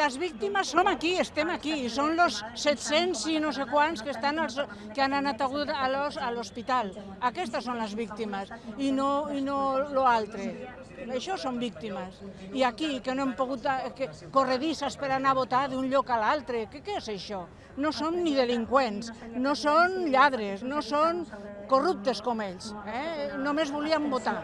les víctimes som aquí, estem aquí, i són els 700 i no sé quants que, estan als, que han anat agut a l'hospital. Aquestes són les víctimes, i no, i no l'altre. Això són víctimes. I aquí, que no hem pogut eh, que, corredisses per anar a votar d'un lloc a l'altre, què, què és això? No són ni delinqüents, no són lladres, no són corruptes com ells. Eh? Només volien votar.